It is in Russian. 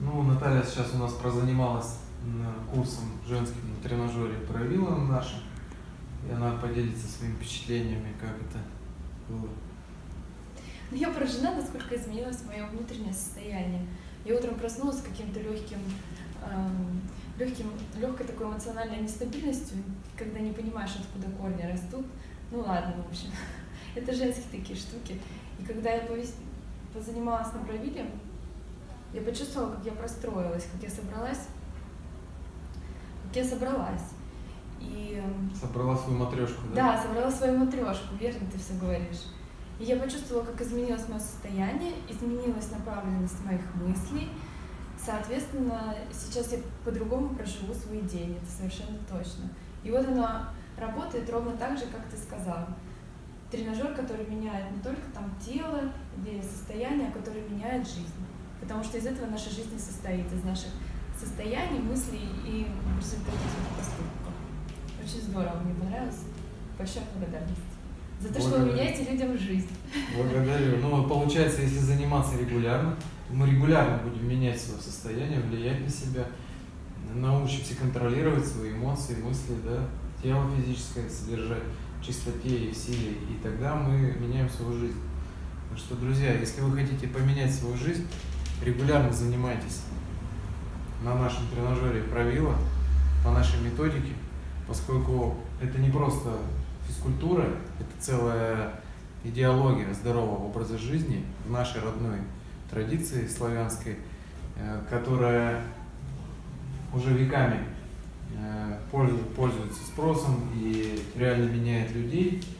Ну, Наталья сейчас у нас прозанималась курсом женским на тренажере правила нашим. И она поделится своими впечатлениями, как это было. Ну, я поражена, насколько изменилось мое внутреннее состояние. Я утром проснулась с каким-то легким, эм, легким, легкой такой эмоциональной нестабильностью, когда не понимаешь, откуда корни растут. Ну ладно, в общем, это женские такие штуки. И когда я позанималась на правиле, я почувствовала, как я простроилась, как я собралась, как я собралась. И... Эм, собрала свою матрешку, да? Да, собрала свою матрешку, верно ты все говоришь. И я почувствовала, как изменилось мое состояние, изменилась направленность моих мыслей. Соответственно, сейчас я по-другому проживу свой день, это совершенно точно. И вот она работает ровно так же, как ты сказал. Тренажер, который меняет не только там тело или состояние, а который меняет жизнь. Потому что из этого наша жизнь состоит, из наших состояний, мыслей и в результате поступков. Очень здорово, мне понравилось. Большая благодарность. За то, Благодарю. что вы меняете людям жизнь. Благодарю. Ну, получается, если заниматься регулярно, мы регулярно будем менять свое состояние, влиять на себя, научимся контролировать свои эмоции, мысли, да, тело физическое содержать чистоте и в силе, и тогда мы меняем свою жизнь. Так что, друзья, если вы хотите поменять свою жизнь, регулярно занимайтесь на нашем тренажере правила по нашей методике, поскольку это не просто физкультура – это целая идеология здорового образа жизни в нашей родной традиции славянской, э, которая уже веками э, пользуется спросом и реально меняет людей –